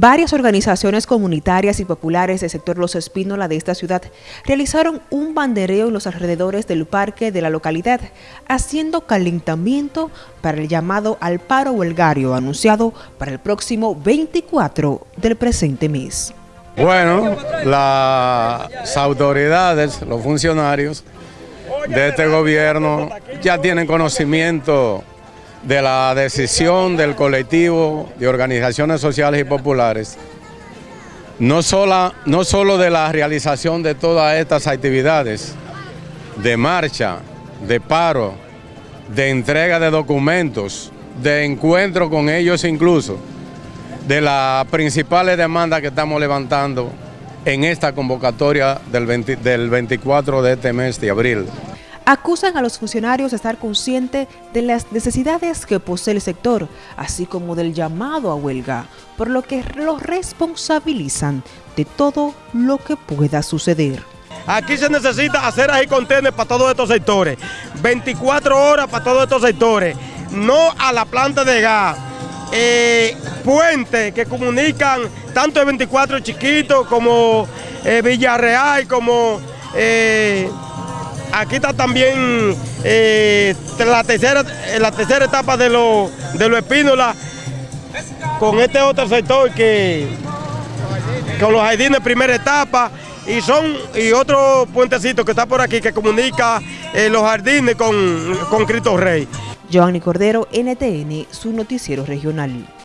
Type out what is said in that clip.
Varias organizaciones comunitarias y populares del sector Los Espínola de esta ciudad realizaron un bandereo en los alrededores del parque de la localidad, haciendo calentamiento para el llamado al paro huelgario anunciado para el próximo 24 del presente mes. Bueno, las autoridades, los funcionarios de este gobierno ya tienen conocimiento de la decisión del colectivo de organizaciones sociales y populares, no, sola, no solo de la realización de todas estas actividades, de marcha, de paro, de entrega de documentos, de encuentro con ellos incluso, de las principales demandas que estamos levantando en esta convocatoria del, del 24 de este mes de abril acusan a los funcionarios de estar conscientes de las necesidades que posee el sector, así como del llamado a huelga, por lo que los responsabilizan de todo lo que pueda suceder. Aquí se necesita hacer ahí contenedores para todos estos sectores, 24 horas para todos estos sectores, no a la planta de gas, eh, puentes que comunican tanto el 24 chiquito como eh, Villarreal, como... Eh, Aquí está también eh, la, tercera, la tercera etapa de los de lo con este otro sector que con los jardines primera etapa y son y otro puentecito que está por aquí que comunica eh, los jardines con, con Cristo Rey. Giovanni Cordero, NTN, su noticiero regional.